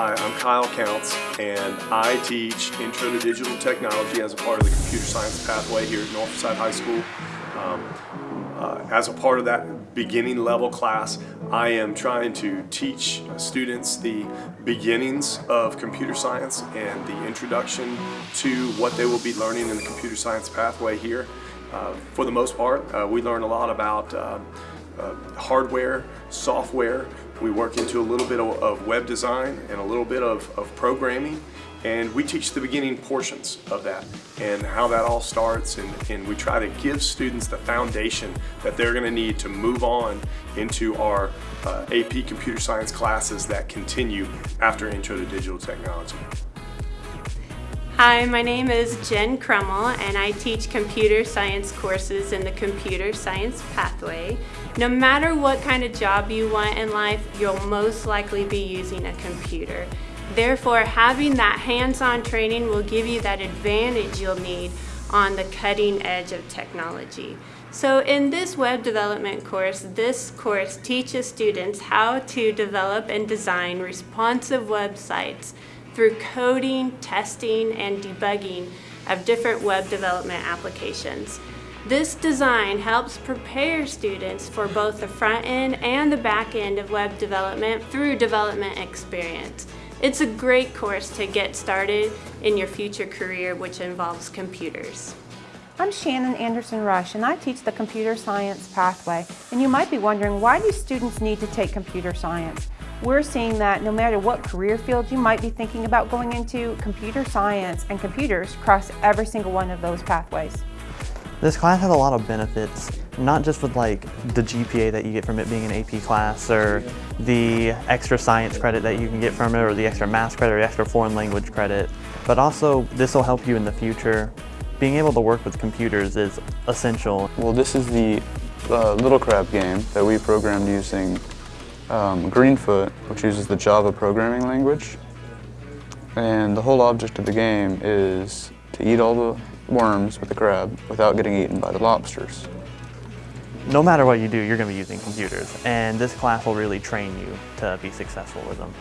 Hi, I'm Kyle Counts, and I teach Intro to Digital Technology as a part of the Computer Science pathway here at Northside High School. Um, uh, as a part of that beginning level class, I am trying to teach students the beginnings of computer science and the introduction to what they will be learning in the computer science pathway here. Uh, for the most part, uh, we learn a lot about uh, hardware, software. We work into a little bit of, of web design and a little bit of, of programming and we teach the beginning portions of that and how that all starts and, and we try to give students the foundation that they're going to need to move on into our uh, AP computer science classes that continue after Intro to Digital Technology. Hi, my name is Jen Crummel and I teach computer science courses in the computer science pathway. No matter what kind of job you want in life, you'll most likely be using a computer. Therefore, having that hands-on training will give you that advantage you'll need on the cutting edge of technology. So in this web development course, this course teaches students how to develop and design responsive websites through coding, testing, and debugging of different web development applications. This design helps prepare students for both the front end and the back end of web development through development experience. It's a great course to get started in your future career which involves computers. I'm Shannon Anderson Rush and I teach the computer science pathway and you might be wondering why do students need to take computer science? We're seeing that no matter what career field you might be thinking about going into, computer science and computers cross every single one of those pathways. This class has a lot of benefits, not just with like the GPA that you get from it being an AP class or the extra science credit that you can get from it or the extra math credit or the extra foreign language credit, but also this will help you in the future. Being able to work with computers is essential. Well, this is the uh, Little Crab game that we programmed using um, Greenfoot, which uses the Java programming language. And the whole object of the game is to eat all the worms with the crab without getting eaten by the lobsters. No matter what you do, you're going to be using computers, and this class will really train you to be successful with them.